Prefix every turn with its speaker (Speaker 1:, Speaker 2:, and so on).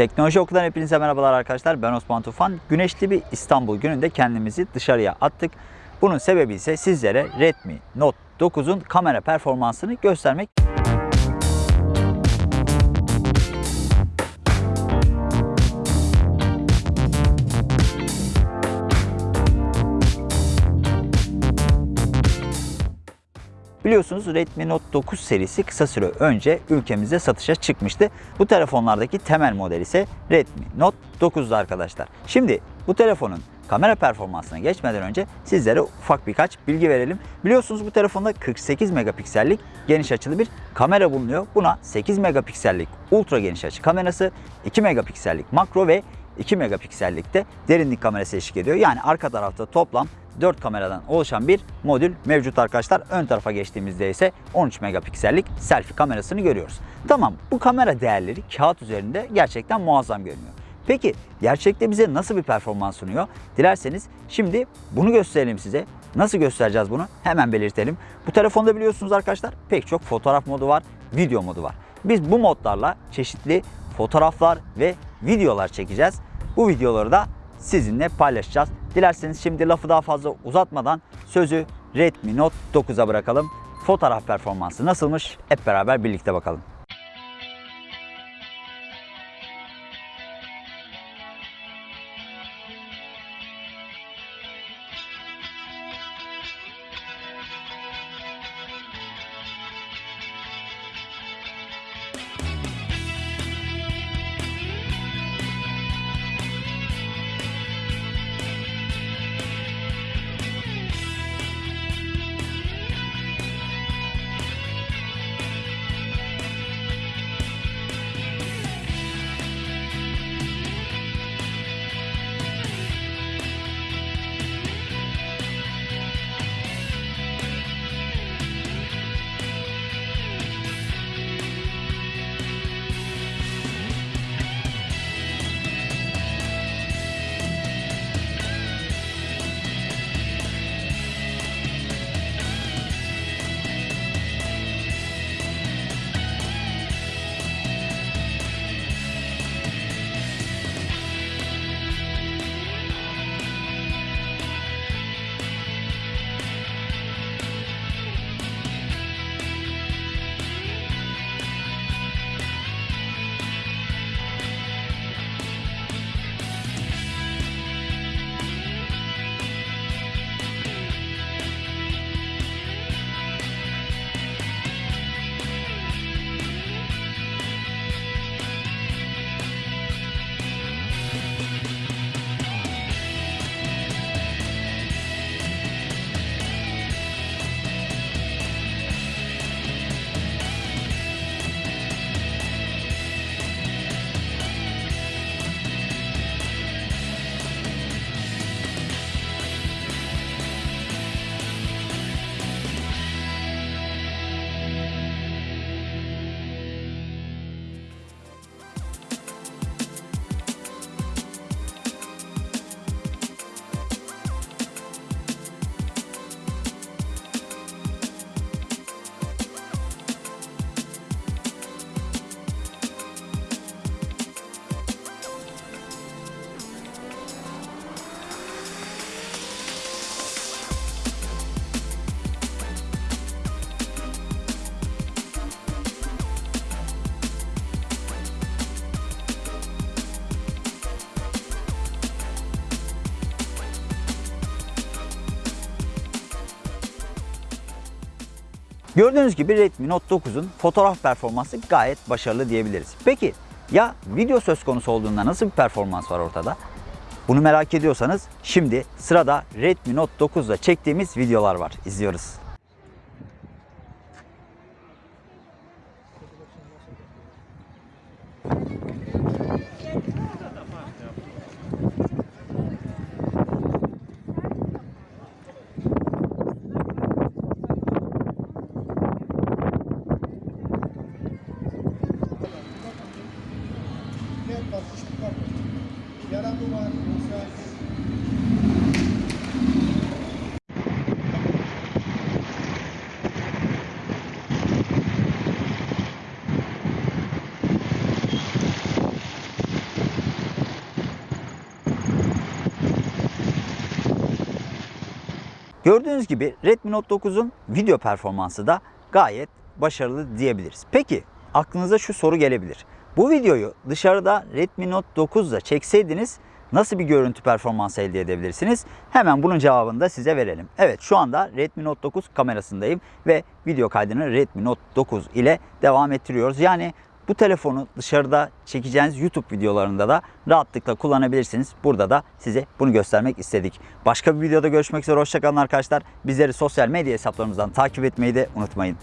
Speaker 1: Teknoloji Okulu'dan hepinize merhabalar arkadaşlar. Ben Osman Tufan. Güneşli bir İstanbul gününde kendimizi dışarıya attık. Bunun sebebi ise sizlere Redmi Note 9'un kamera performansını göstermek. Biliyorsunuz Redmi Note 9 serisi kısa süre önce ülkemizde satışa çıkmıştı. Bu telefonlardaki temel model ise Redmi Note 9'du arkadaşlar. Şimdi bu telefonun kamera performansına geçmeden önce sizlere ufak birkaç bilgi verelim. Biliyorsunuz bu telefonda 48 megapiksellik geniş açılı bir kamera bulunuyor. Buna 8 megapiksellik ultra geniş açı kamerası, 2 megapiksellik makro ve 2 megapiksellikte derinlik kamerası eşlik ediyor. Yani arka tarafta toplam 4 kameradan oluşan bir modül mevcut arkadaşlar. Ön tarafa geçtiğimizde ise 13 megapiksellik selfie kamerasını görüyoruz. Tamam bu kamera değerleri kağıt üzerinde gerçekten muazzam görünüyor. Peki gerçekte bize nasıl bir performans sunuyor? Dilerseniz şimdi bunu gösterelim size. Nasıl göstereceğiz bunu? Hemen belirtelim. Bu telefonda biliyorsunuz arkadaşlar pek çok fotoğraf modu var, video modu var. Biz bu modlarla çeşitli fotoğraflar ve videolar çekeceğiz. Bu videoları da sizinle paylaşacağız. Dilerseniz şimdi lafı daha fazla uzatmadan sözü Redmi Note 9'a bırakalım. Fotoğraf performansı nasılmış? Hep beraber birlikte bakalım. Gördüğünüz gibi Redmi Note 9'un fotoğraf performansı gayet başarılı diyebiliriz. Peki ya video söz konusu olduğunda nasıl bir performans var ortada? Bunu merak ediyorsanız şimdi sırada Redmi Note 9'da çektiğimiz videolar var. İzliyoruz. Gördüğünüz gibi Redmi Note 9'un video performansı da gayet başarılı diyebiliriz. Peki aklınıza şu soru gelebilir. Bu videoyu dışarıda Redmi Note 9 ile çekseydiniz nasıl bir görüntü performansı elde edebilirsiniz? Hemen bunun cevabını da size verelim. Evet şu anda Redmi Note 9 kamerasındayım ve video kaydını Redmi Note 9 ile devam ettiriyoruz. Yani bu telefonu dışarıda çekeceğiniz YouTube videolarında da rahatlıkla kullanabilirsiniz. Burada da size bunu göstermek istedik. Başka bir videoda görüşmek üzere. Hoşçakalın arkadaşlar. Bizleri sosyal medya hesaplarımızdan takip etmeyi de unutmayın.